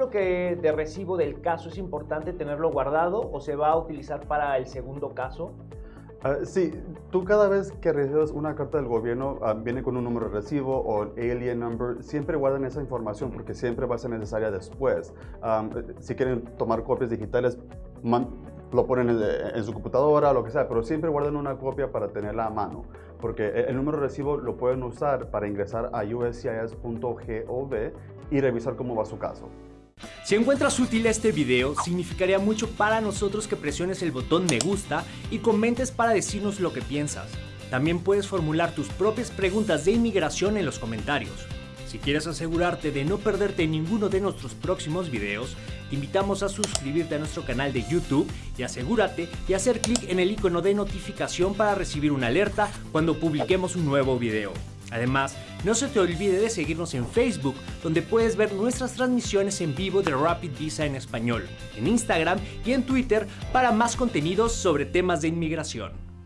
número que de recibo del caso es importante tenerlo guardado o se va a utilizar para el segundo caso? Ah, sí, tú cada vez que recibes una carta del gobierno, ah, viene con un número de recibo o el alien number, siempre guardan esa información porque siempre va a ser necesaria después. Ah, si quieren tomar copias digitales, lo ponen en, su computadora lo que sea, pero siempre guardan una copia para tenerla a mano, porque el, número de recibo lo pueden usar para ingresar a uscis.gov y revisar cómo va su caso. Si encuentras útil este video, significaría mucho para nosotros que presiones el botón me gusta y comentes para decirnos lo que piensas. También puedes formular tus propias preguntas de inmigración en los comentarios. Si quieres asegurarte de no perderte ninguno de nuestros próximos videos, te invitamos a suscribirte a nuestro canal de YouTube y asegúrate de hacer clic en el icono de notificación para recibir una alerta cuando publiquemos un nuevo video. Además, no se te olvide de seguirnos en Facebook, donde puedes ver nuestras transmisiones en vivo de Rapid Visa en español, en Instagram y en Twitter para más contenidos sobre temas de inmigración.